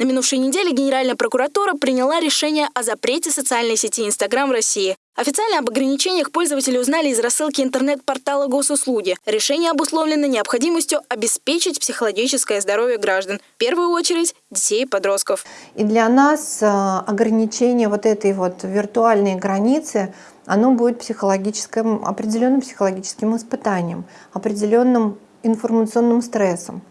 На минувшей неделе Генеральная прокуратура приняла решение о запрете социальной сети Инстаграм в России. Официально об ограничениях пользователи узнали из рассылки интернет-портала госуслуги. Решение обусловлено необходимостью обеспечить психологическое здоровье граждан, в первую очередь детей и подростков. И для нас э, ограничение вот этой вот виртуальной границы, оно будет психологическим, определенным психологическим испытанием, определенным информационным стрессом.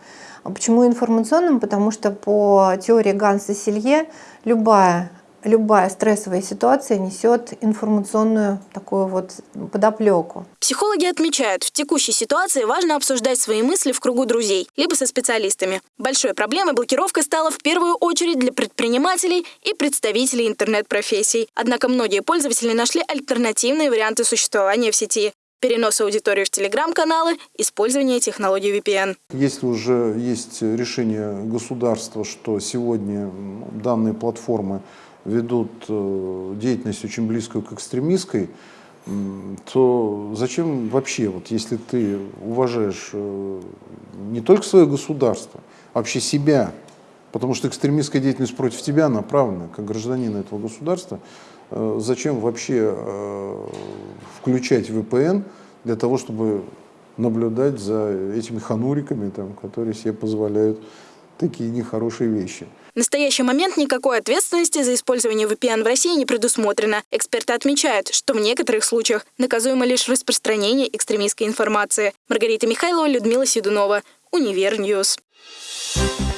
А почему информационным? Потому что по теории Ганса Селье любая любая стрессовая ситуация несет информационную такую вот подоплеку. Психологи отмечают, в текущей ситуации важно обсуждать свои мысли в кругу друзей, либо со специалистами. Большой проблемой блокировка стала в первую очередь для предпринимателей и представителей интернет-профессий. Однако многие пользователи нашли альтернативные варианты существования в сети перенос аудитории в телеграм-каналы, использование технологий VPN. Если уже есть решение государства, что сегодня данные платформы ведут э, деятельность очень близкую к экстремистской, то зачем вообще, вот если ты уважаешь э, не только свое государство, а вообще себя, потому что экстремистская деятельность против тебя направлена, как гражданина этого государства, э, зачем вообще включать VPN для того, чтобы наблюдать за этими хануриками, там, которые себе позволяют такие нехорошие вещи. В настоящий момент никакой ответственности за использование VPN в России не предусмотрено. Эксперты отмечают, что в некоторых случаях наказуемо лишь распространение экстремистской информации. Маргарита Михайлова, Людмила Седунова, Univer News. Thank